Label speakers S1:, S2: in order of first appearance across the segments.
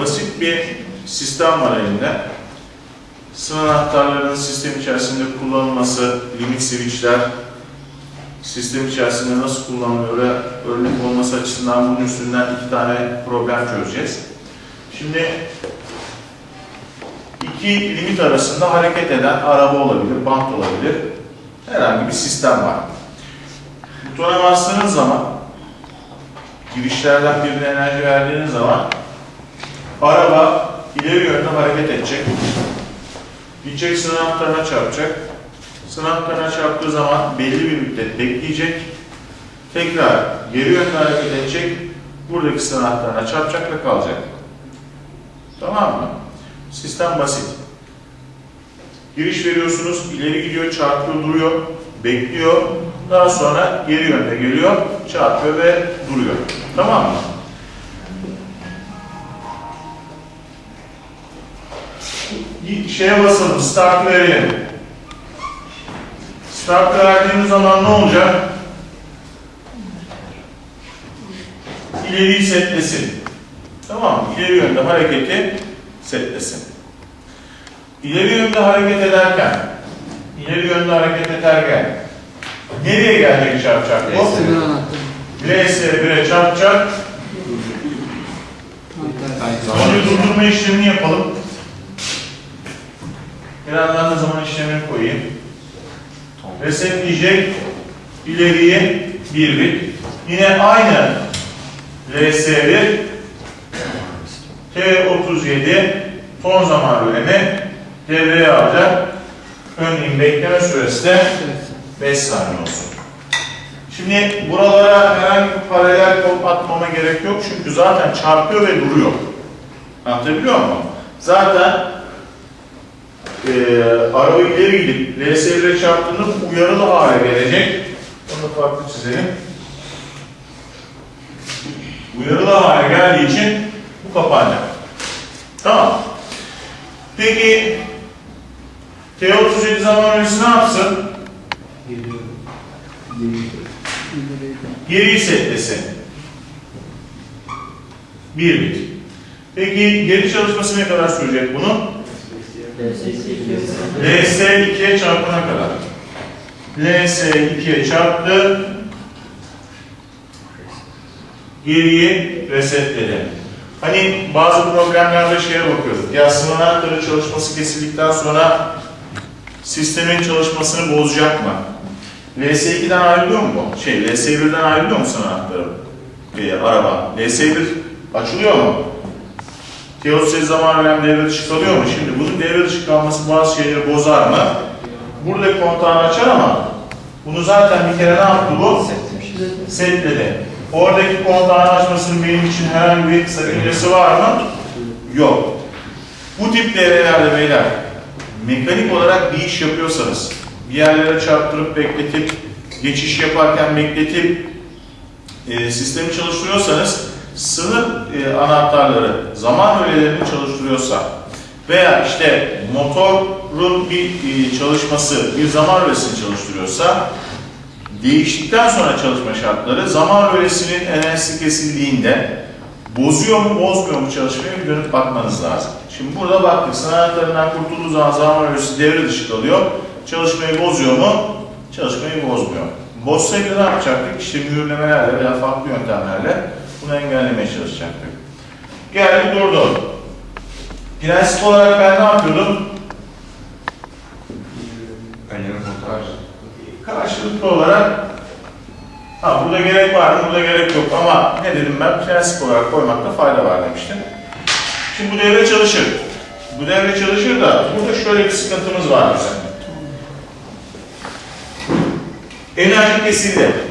S1: basit bir sistem var elinde. Sınır anahtarlarının sistem içerisinde kullanılması, limit switchler, sistem içerisinde nasıl kullanılıyor örnek olması açısından bunun üstünden iki tane problem çözeceğiz. Şimdi iki limit arasında hareket eden araba olabilir, bant olabilir. Herhangi bir sistem var. Butona bastığınız zaman girişlerden birine enerji verdiğiniz zaman araba ileri yönde hareket edecek. Gidecek sınav çarpacak. Sınav çarptığı zaman belli bir müddet bekleyecek. Tekrar geri yönde hareket edecek. Buradaki sınav çarpacak ve kalacak. Tamam mı? Sistem basit. Giriş veriyorsunuz, ileri gidiyor, çarpıyor, duruyor, bekliyor. Daha sonra geri yönde geliyor, çarpıyor ve duruyor. Tamam mı? Şeye basalım, start verelim. Start verdiğimiz zaman ne olacak? İleri setlesin. Tamam mı? İleri yönde hareketi setlesin. İleri yönde hareket ederken, ileri yönde hareket ederken nereye gelecek çarpacak bu?
S2: Sınır anahtarı.
S1: LS1'e çarpacak. Önce durdurma işlemini yapalım. Da zaman işlemini koyayım. Resetleyecek. ileriye bir bit. Yine aynı LS1 T37 son zaman bölümü devreye alacak. Örneğin bekleme süresi de 5 saniye olsun. Şimdi buralara herhangi bir paralel kod atmama gerek yok çünkü zaten çarpıyor ve duruyor. Anlatabiliyor muyum? Zaten e, araba ileri gidip LS1'e çarptığında uyarılı hale gelecek. Onu da farklı çizelim. Uyarılı hale geldiği için bu kapanacak. Tamam. Peki T37 zaman öncesi ne yapsın? Geri setlesin. Bir bit. Peki geri çalışması ne kadar sürecek bunun? LS 2'ye çarpana kadar. LS 2'ye çarptı. Geriyi resetledi. Hani bazı problemlerde şeye bakıyorduk. Ya sınav anahtarı çalışması kesildikten sonra sistemin çalışmasını bozacak mı? LS2'den ayrılıyor mu bu? Şey, LS1'den ayrılıyor mu sınav anahtarı? Ee, araba. LS1 açılıyor mu? T38 zaman önemli devre dışı kalıyor mu? Şimdi bunun devre dışı kalması bazı şeyleri bozar mı? Burada kontağını açar ama bunu zaten bir kere ne yaptı bu? Setledi. Oradaki kontağını açmasının benim için herhangi bir sakıncası var mı? Yok. Bu tip devrelerde beyler mekanik olarak bir iş yapıyorsanız bir yerlere çarptırıp bekletip geçiş yaparken bekletip e, sistemi çalıştırıyorsanız sınır e, anahtarları zaman öğelerini çalıştırıyorsa veya işte motorun bir e, çalışması bir zaman öğesini çalıştırıyorsa değiştikten sonra çalışma şartları zaman öğesinin enerjisi kesildiğinde bozuyor mu bozmuyor mu çalışmayı bir dönüp bakmanız lazım. Şimdi burada baktık sınav anahtarından kurtulduğu zaman zaman öğesi devre dışı kalıyor. Çalışmayı bozuyor mu? Çalışmayı bozmuyor. Bozsaydı ne yapacaktık? İşte mühürlemelerle veya farklı yöntemlerle bunu engellemeye çalışacaktık. Geldi durdu. Prensip olarak ben ne yapıyordum? Karşılıklı olarak ha burada gerek var mı? Burada gerek yok ama ne dedim ben? Prensip olarak koymakta fayda var demiştim. Şimdi bu devre çalışır. Bu devre çalışır da burada şöyle bir sıkıntımız var bizim. Enerji kesildi.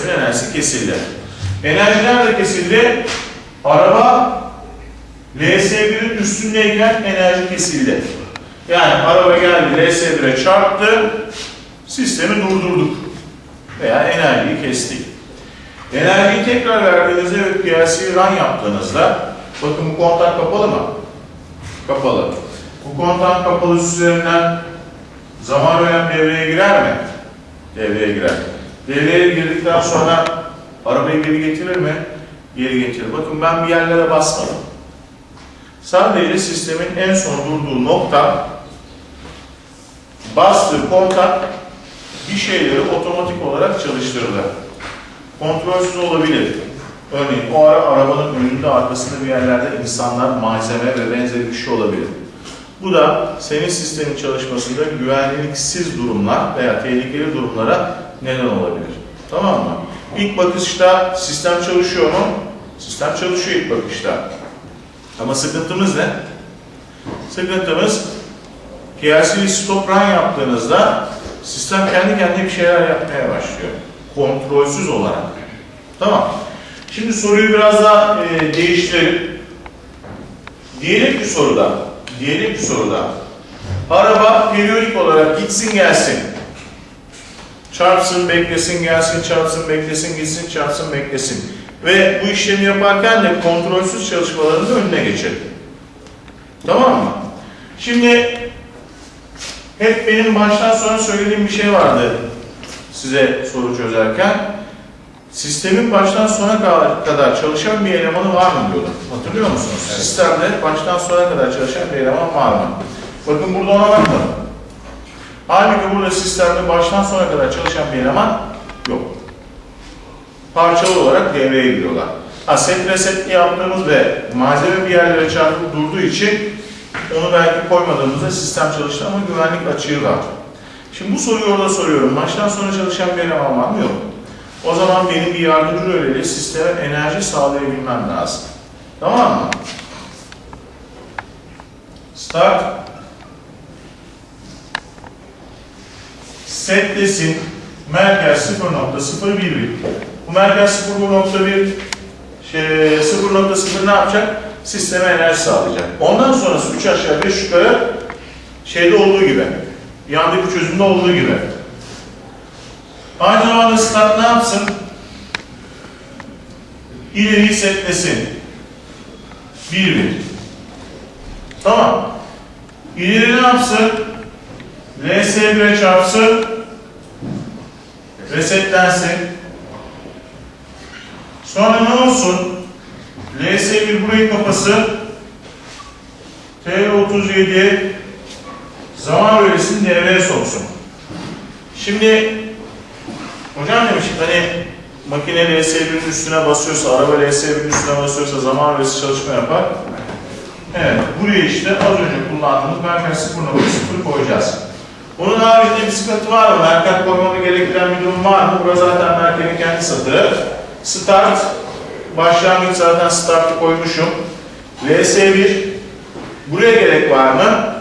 S1: Sistemin enerjisi kesildi. Enerji nerede kesildi? Araba LS1'in üstündeyken enerji kesildi. Yani araba geldi LS1'e çarptı, sistemi durdurduk. Veya enerjiyi kestik. Enerjiyi tekrar verdiğinizde ve PLC run yaptığınızda, bakın bu kontak kapalı mı? Kapalı. Bu kontak kapalı üzerinden zaman önem devreye girer mi? Devreye girer. Devreye girdikten sonra arabayı geri getirir mi? geri getir. Bakın ben bir yerlere basmadım. Sadece sistemin en son durduğu nokta bastığı kontak bir şeyleri otomatik olarak çalıştırdı. Kontrolsüz olabilir. Örneğin o ara arabanın önünde arkasında bir yerlerde insanlar, malzeme ve benzeri bir şey olabilir. Bu da senin sistemin çalışmasında güvenliksiz durumlar veya tehlikeli durumlara neden olabilir. Tamam mı? İlk bakışta sistem çalışıyor mu? Sistem çalışıyor ilk bakışta. Ama sıkıntımız ne? Sıkıntımız PLC stop run yaptığınızda sistem kendi kendine bir şeyler yapmaya başlıyor. Kontrolsüz olarak. Tamam. Şimdi soruyu biraz daha e, değiştirelim. Diyelim ki soruda, diyelim ki soruda araba periyodik olarak gitsin gelsin. Çarpsın, beklesin, gelsin, çarpsın, beklesin, gitsin, çarpsın, beklesin. Ve bu işlemi yaparken de kontrolsüz çalışmaların da önüne geçelim. Tamam mı? Şimdi hep benim baştan sona söylediğim bir şey vardı size soru çözerken. Sistemin baştan sona kadar çalışan bir elemanı var mı diyordum. Hatırlıyor musunuz?
S2: Evet.
S1: Sistemde baştan sona kadar çalışan bir eleman var mı? Bakın burada ona bakmadım. Halbuki burada sistemde baştan sona kadar çalışan bir eleman yok. Parçalı olarak devreye giriyorlar. Ha, set reset yaptığımız ve malzeme bir yerlere çarpıp durduğu için onu belki koymadığımızda sistem çalıştı ama güvenlik açığı var. Şimdi bu soruyu orada soruyorum. Baştan sona çalışan bir eleman var mı? Yok. O zaman benim bir yardımcı röleyle sisteme enerji sağlayabilmem lazım. Tamam mı? Start. Set desin. Merkez 0.011. Bu merkez 0.1 şey, 0.0 ne yapacak? Sisteme enerji sağlayacak. Ondan sonrası 3 aşağı 5 yukarı şeyde olduğu gibi. Yandaki çözümde olduğu gibi. Aynı zamanda start ne yapsın? İleriyi setlesin. 1 1. Tamam. İleri ne yapsın? LS1'e çarpsın. Resetlensin. Sonra ne olsun? LS1 burayı kapasın. T37 zaman bölgesini devreye soksun. Şimdi hocam demiş hani makine LS1'in üstüne basıyorsa, araba LS1'in üstüne basıyorsa zaman bölgesi çalışma yapar. Evet, buraya işte az önce kullandığımız merkez 0.0 koyacağız. Bunun haricinde bir sıkıntı var mı? Merkez koymamı gerektiren bir durum var mı? Burası zaten merkezin kendi satırı. Start, başlangıç zaten start'ı koymuşum. VS1, buraya gerek var mı?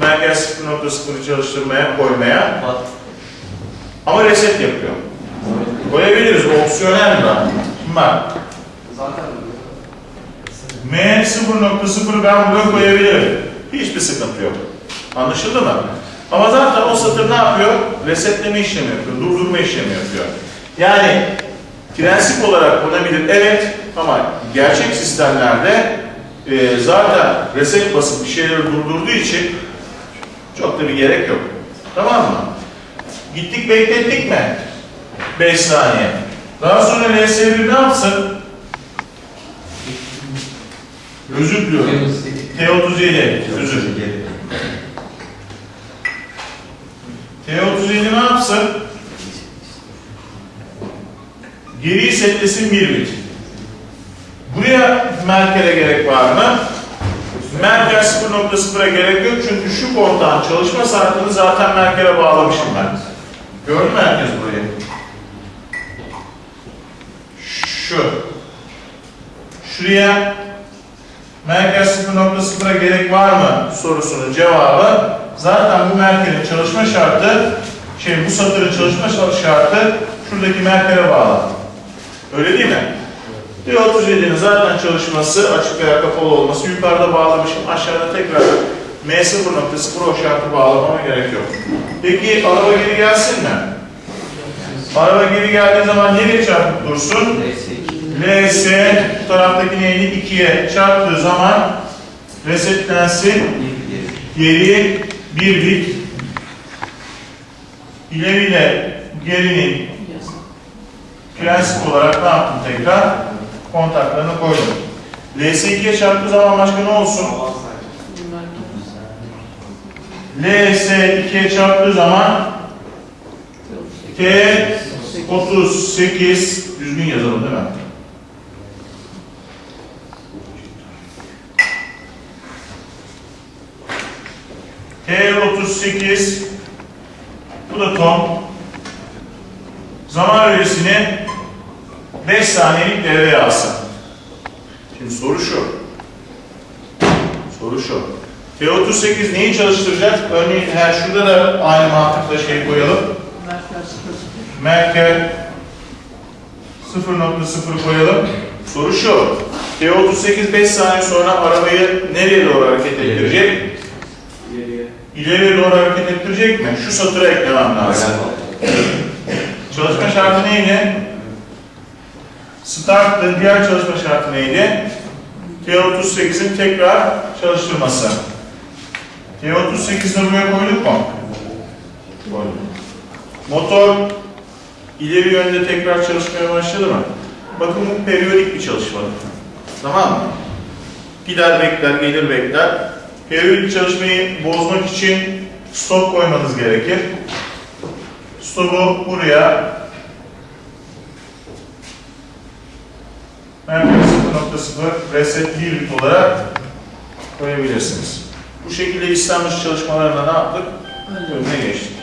S1: Merkez 0.0'ı çalıştırmaya, koymaya. Ama reset yapıyor. Koyabiliriz, opsiyonel mi? Şimdi bak,
S2: Zaten
S1: M 0.0 ben buraya koyabilirim. Hiçbir sıkıntı yok. Anlaşıldı mı? Ama zaten o satır ne yapıyor? Resetleme işlemi yapıyor, durdurma işlemi yapıyor. Yani prensip olarak konabilir evet ama gerçek sistemlerde e, zaten reset basıp bir şeyleri durdurduğu için çok da bir gerek yok. Tamam mı? Gittik beklettik mi? 5 saniye. Daha sonra LS1 ne yapsın? Özür diliyorum. T37, özür. T37 ne yapsın? Geri setlesin bir bit. Buraya merkeze gerek var mı? Merkez 0.0'a gerek yok çünkü şu kontağın çalışma saatini zaten merkeze bağlamışım ben. Gördün mü herkes burayı? Şu. Şuraya merkez 0.0'a gerek var mı sorusunun cevabı zaten bu merkezin çalışma şartı şey bu satırın çalışma şartı şuradaki merkeze bağlı. Öyle değil mi? D37'nin zaten çalışması açık veya kapalı olması yukarıda bağlamışım. Aşağıda tekrar M0.0 o şartı bağlamama gerek yok. Peki araba geri gelsin mi? Araba geri geldiği zaman nereye çarpıp dursun? LS bu taraftaki neydi? 2'ye çarptığı zaman resetlensin. Geri bir bit. İleriyle gerinin prensip olarak ne yaptım tekrar? kontaklarını koydum. LS2'ye çarptığı zaman başka ne olsun? LS2'ye çarptığı zaman T38 düzgün yazalım değil mi? T38 bu da tom. Zaman öğesini 5 saniyelik devreye alsın. Şimdi soru şu. Soru şu. T38 neyi çalıştıracak? Örneğin her şurada da aynı mantıkla şey koyalım. Merkel 0.0 koyalım. Soru şu. T38 5 saniye sonra arabayı nereye doğru hareket ettirecek? İleriye doğru hareket ettirecek mi? Şu satıra eklemem lazım. Çalışma şartı neydi? Start'ın diğer çalışma şartı neydi? T38'in tekrar çalıştırması. T38'i buraya koyduk mu? Koyduk. Motor ileri yönde tekrar çalışmaya başladı mı? Bakın bu periyodik bir çalışma. Tamam mı? Gider bekler, gelir bekler. Periyodik çalışmayı bozmak için stop koymanız gerekir. Stop'u buraya Merkez 0.0 reset 1 bit olarak koyabilirsiniz. Bu şekilde istenmiş çalışmalarına ne yaptık? Önüne geçtik.